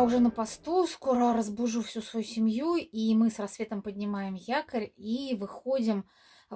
я уже на посту, скоро разбужу всю свою семью, и мы с рассветом поднимаем якорь и выходим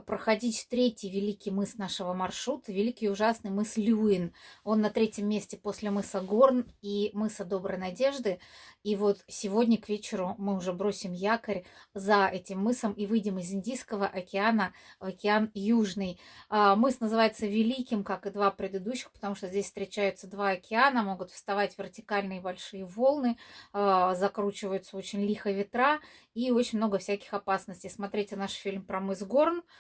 проходить третий великий мыс нашего маршрута, великий ужасный мыс Люин. Он на третьем месте после мыса Горн и мыса Доброй Надежды. И вот сегодня к вечеру мы уже бросим якорь за этим мысом и выйдем из Индийского океана в океан Южный. А, мыс называется Великим, как и два предыдущих, потому что здесь встречаются два океана, могут вставать вертикальные большие волны, а, закручиваются очень лихо ветра и очень много всяких опасностей. Смотрите наш фильм про мыс Горн,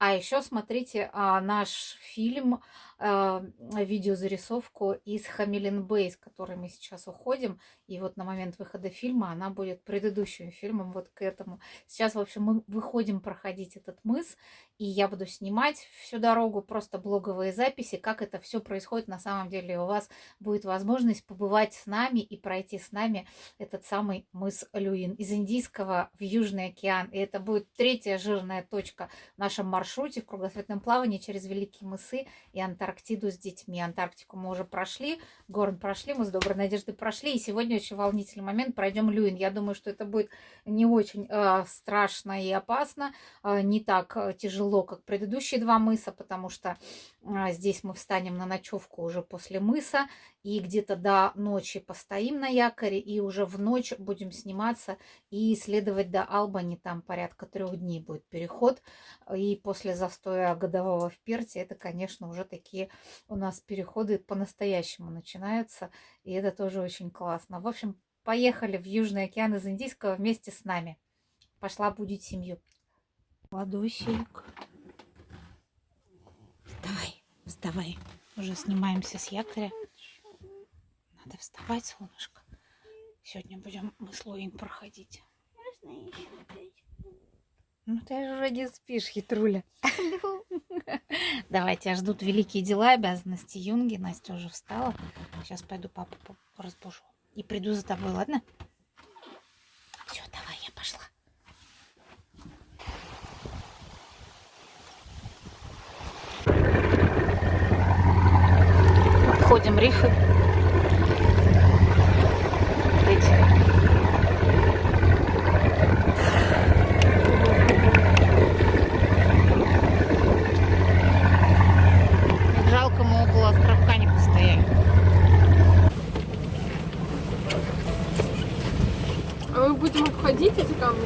а еще смотрите а, наш фильм, а, видеозарисовку из Хамилин Бейс, который мы сейчас уходим. И вот на момент выхода фильма она будет предыдущим фильмом вот к этому. Сейчас, в общем, мы выходим проходить этот мыс, и я буду снимать всю дорогу просто блоговые записи, как это все происходит на самом деле. У вас будет возможность побывать с нами и пройти с нами этот самый мыс Люин из Индийского в Южный океан. И это будет третья жирная точка в нашем маршруте маршруте в кругосветном плавании через Великие мысы и Антарктиду с детьми. Антарктику мы уже прошли, Горн прошли, мы с Доброй Надеждой прошли. И сегодня очень волнительный момент, пройдем Люин. Я думаю, что это будет не очень э, страшно и опасно, э, не так э, тяжело, как предыдущие два мыса, потому что э, здесь мы встанем на ночевку уже после мыса и где-то до ночи постоим на якоре, и уже в ночь будем сниматься и исследовать до Албани, там порядка трех дней будет переход, и после застоя годового в Перте, это, конечно, уже такие у нас переходы по-настоящему начинаются, и это тоже очень классно. В общем, поехали в Южный океан из Индийского вместе с нами. Пошла будить семью. Ладосик. Вставай, вставай. Уже снимаемся с якоря. Надо вставать, солнышко. Сегодня будем мы с Луин проходить. Ну ты же уже не спишь, хитруля. Давай, тебя ждут великие дела, обязанности Юнги. Настя уже встала. Сейчас пойду папу разбужу. И приду за тобой, ладно? Все, давай, я пошла. Обходим рифы.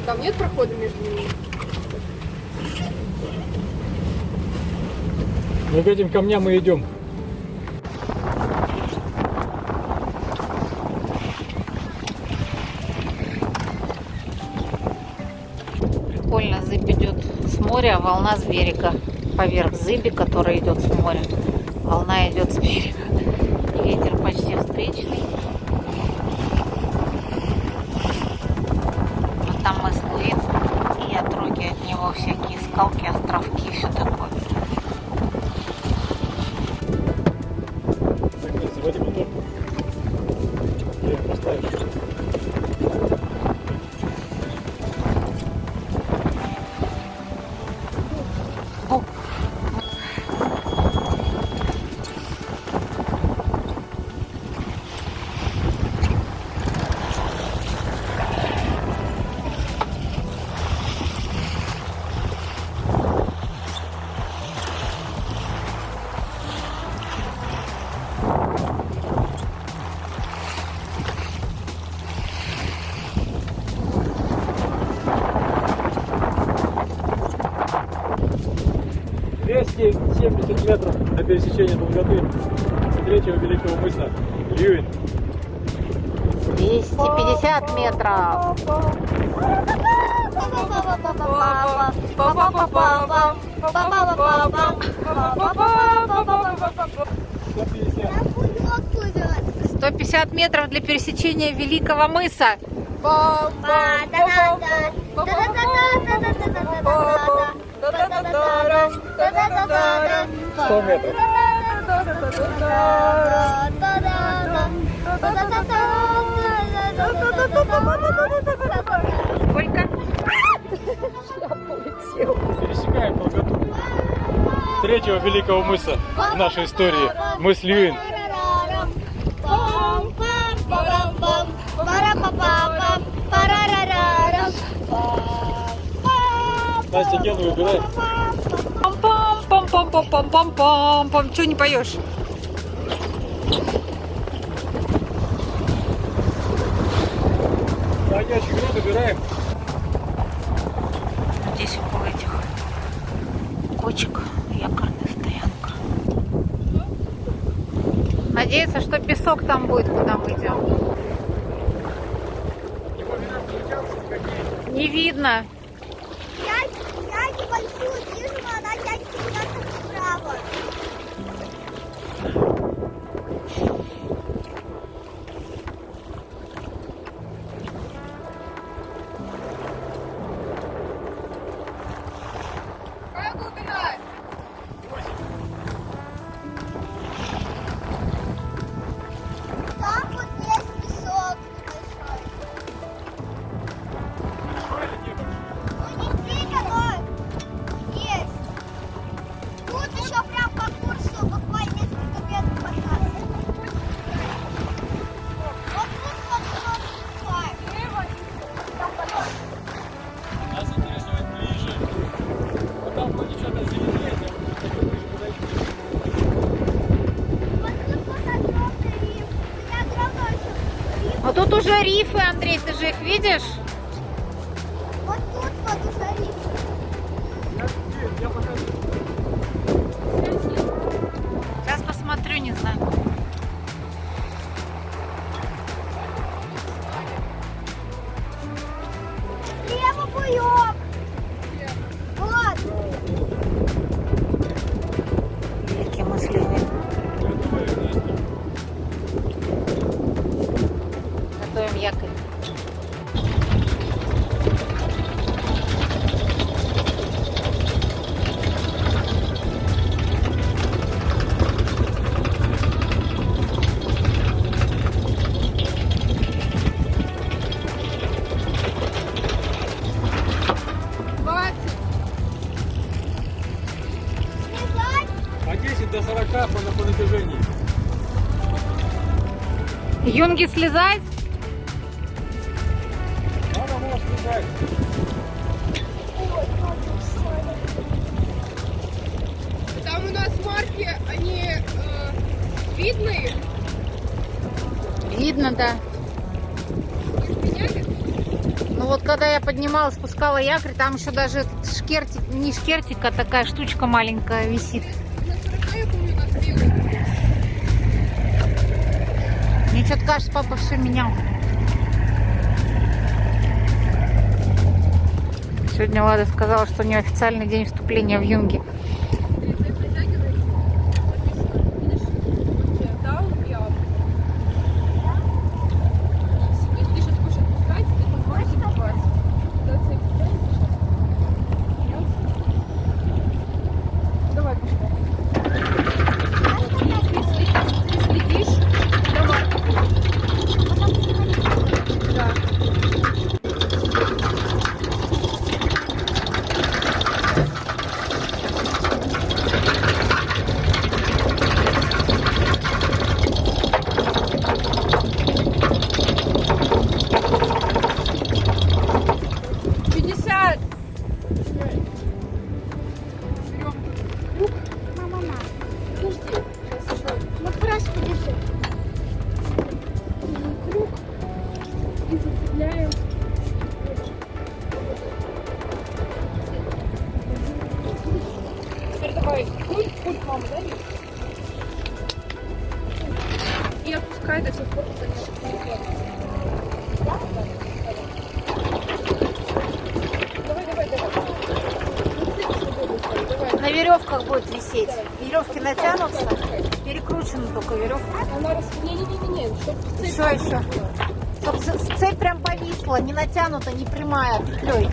Там нет прохода между ними? Мы к этим камням мы идем. Прикольно, зыбь идет с моря, волна с берега. Поверх зыби, которая идет с моря. Волна идет с берега. Ветер почти встречный. Пересечения долготы третьего великого мыса Льюин. 250 метров. Сто пятьдесят метров для пересечения Великого мыса. 100 метров. Сколько? Пересекаем долготу третьего великого мыса в нашей истории. Мыс Льюин. Настя гену выбирай. Пам-пам-пам-пам-пам-пам-пам. Чего не поешь? Ящик, ну, выбираем. Здесь около этих кочек якорная стоянка. Надеяться, что песок там будет, куда мы идем. Не видно. Я, я небольшую вижу, уже рифы, Андрей, ты же их видишь? 10 до 40 по, по натяжению. Юнги слезать? Надо было слезать. Там у нас марки, они э, видны. Видно, да. Ну вот когда я поднимала, спускала якорь, там еще даже этот шкертик, не шкертик, а такая штучка маленькая висит. Что-то кажется, папа все менял. Сегодня Лада сказала, что у нее официальный день вступления в Юнги. Веревках будет висеть. Веревки натянутся, перекручена только веревка. Она рас... Не-не-не-не, чтобы цепь Еще, еще. Чтоб цепь прям повисла, не натянута, не прямая, петлей.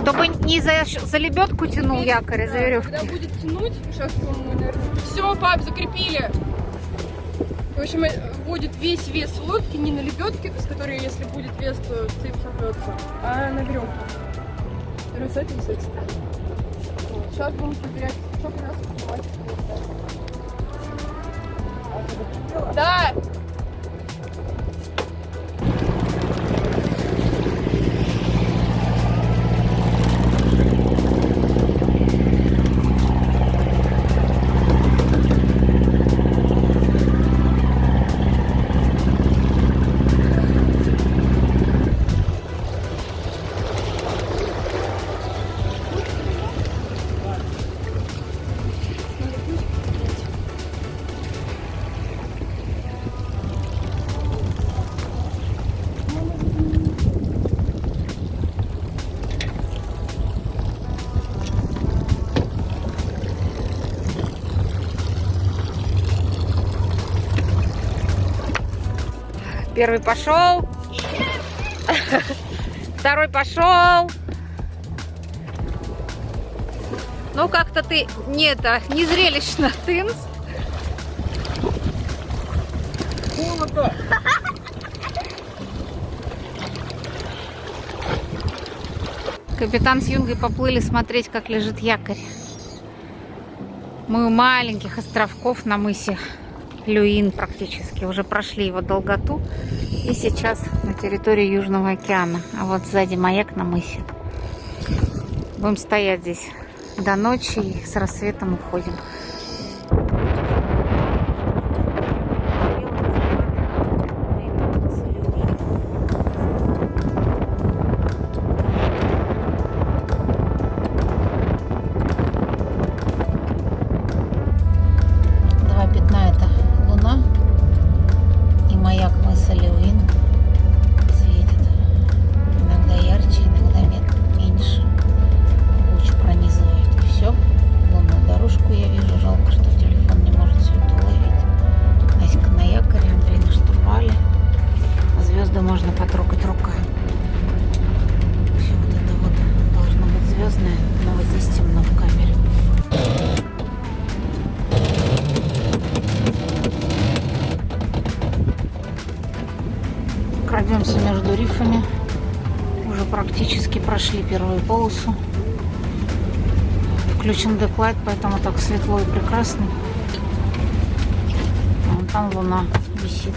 Чтобы не за, за лебедку тянул якорь, а за Да, веревки. Когда будет тянуть, сейчас наверное... Все, пап, закрепили. В общем, э, будет весь вес лодки не на лебедке, с которой, если будет вес, то цепь сорвется, а на веревку. Первый с этим, с этим. Вот, Сейчас будем проверять, что у нас хватит. Да! Первый пошел. Второй пошел. Ну, как-то ты не это, не зрелищно, тынц. Холодно! Капитан с Юнгой поплыли смотреть, как лежит якорь. Мы у маленьких островков на мысе Люин практически. Уже прошли его долготу. И сейчас на территории Южного океана. А вот сзади маяк на мысе. Будем стоять здесь до ночи и с рассветом уходим. Прошли первую полосу. Включен деклайт, поэтому так светло и прекрасно. Вон там луна висит.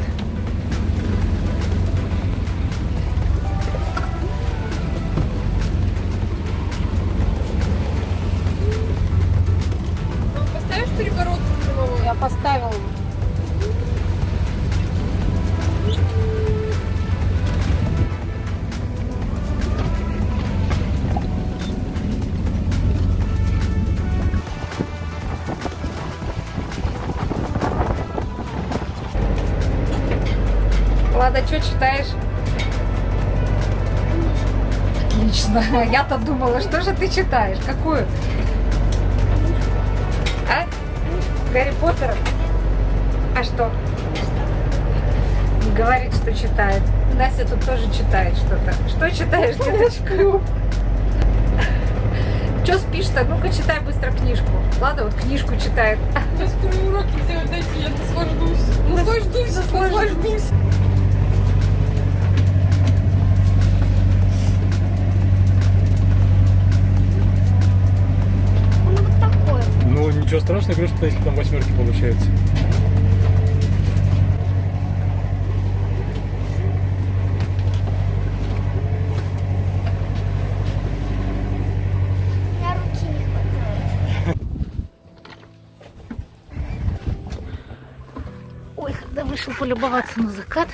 Влада, что читаешь? Отлично. Я-то думала, что же ты читаешь? Какую? А? Гарри Поттера? А что? Говорит, что читает. Настя тут тоже читает что-то. Что читаешь, деточка? Что спишь-то? Ну-ка, читай быстро книжку. Ладно, вот книжку читает. Я скоро уроки делать дайте, я наслаждусь. Наслаждусь, наслаждусь. Ничего страшного, говорю, что если там восьмерки получается. Ой, когда вышел полюбоваться на закат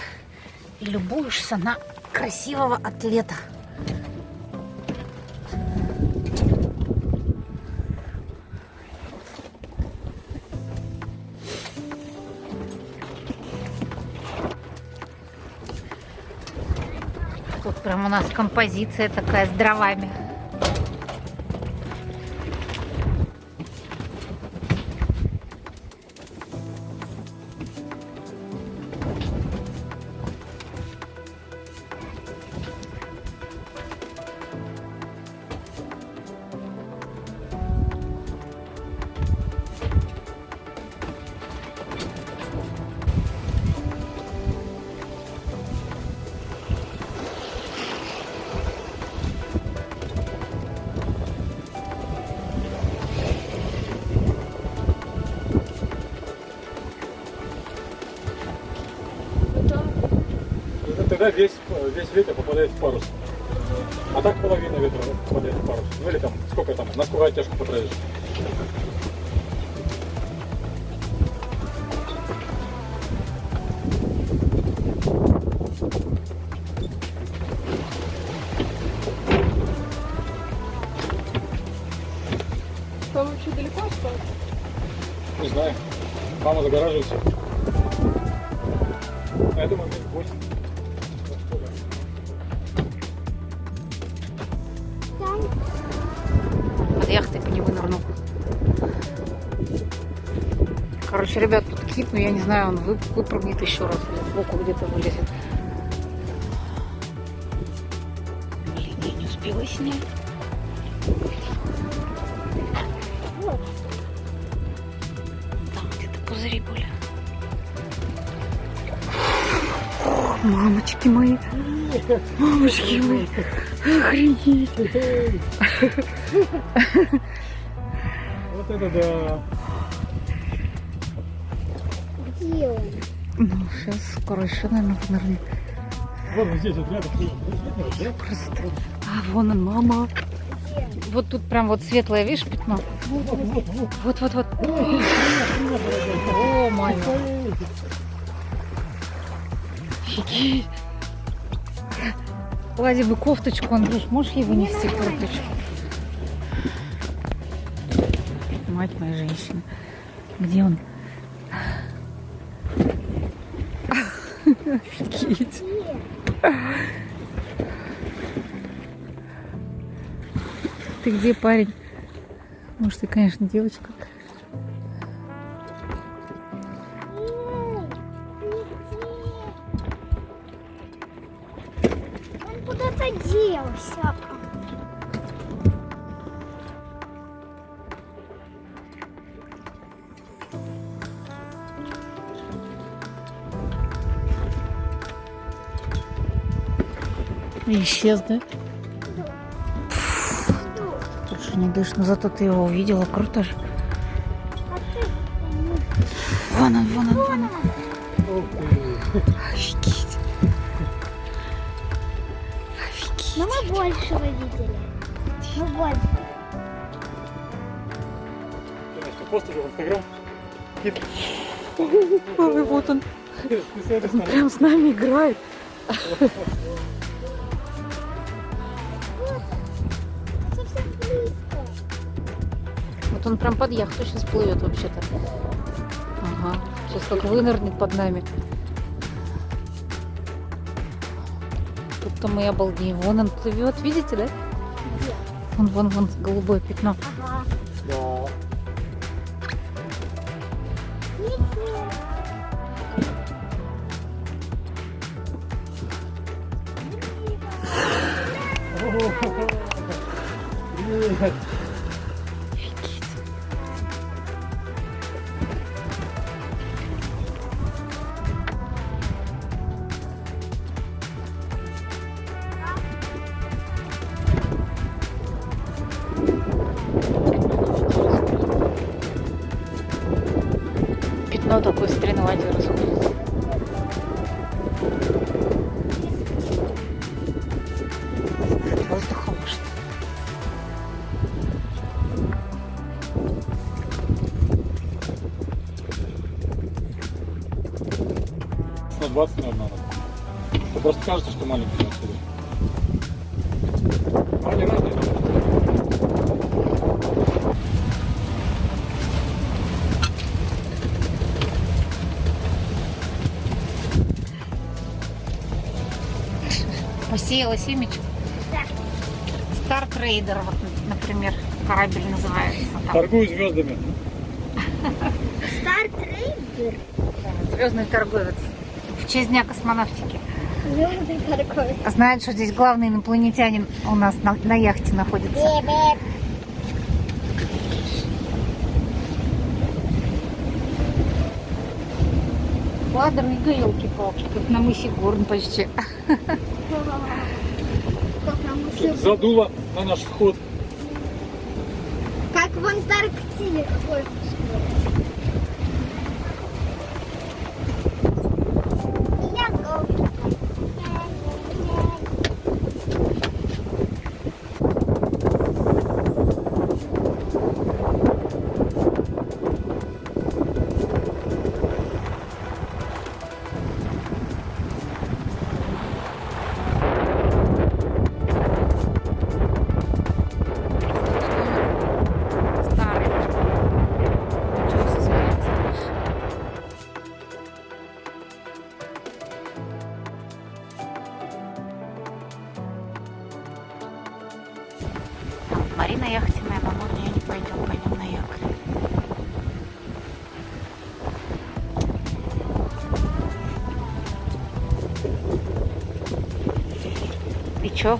и любуешься на красивого атлета. Прям у нас композиция такая с дровами. Тогда весь, весь ветер попадает в парус. А так половина ветра попадает в парус. Ну или там, сколько там, на сколько оттяжку потратишь. Там вообще далеко осталось? Не знаю. Мама загораживается. Я думаю, минут 8. Под яхтой по нему нырнул. Короче, ребят, тут кит, но я не знаю, он выпрыгнет еще раз. Боку где-то вылезет. Блин, я не успела снять. Там где-то пузыри были. Мамочки мои. Мамочки мои. Охренеть. Вот это да. Где он? Ну, сейчас скоро еще, наверное, вынырнет. Вот здесь вот рядом. Просто. А, вон он, мама. Вот тут прям вот светлое, видишь, пятно? Вот, вот, вот. О, май. Офигеть. Ладе бы кофточку, Андрюш, можешь ей вынести курточку? Мать моя женщина. Где он? Офигеть. Ты где, парень? Может, ты, конечно, девочка. Исчез, да? Слушай, не дышь, но зато ты его увидела, круто же. Вон он, вон он, вон он. Офигеть. Офигеть. Но мы большего видели. Мы больше. Конечно, пост уже в Инстаграм. Ой, вот он. Он прям с нами играет. Вот он прям под яхту сейчас плывет вообще-то. Ага. Сейчас как вынырнет под нами. Тут-то мы обалдеем. Вон он плывет, видите, да? Где? Вон, вон, вон, голубое пятно. Стреноватое расходится. Воздухом может. На 20, наверное, надо. Просто кажется, что маленький на самом деле. Они разные. Посеяла семечко. Star Trader, вот, например, корабль называется. Там Торгую звездами. Стар трейдер. звездный торговец. В честь Дня космонавтики. Звездный торговец. Знает, что здесь главный инопланетянин у нас на, на яхте находится. Бебе. Ладно, елки-палки, как на мысе Горн почти. Как нам уже- Задуло на наш вход. Как в Антарктиде какой И чё,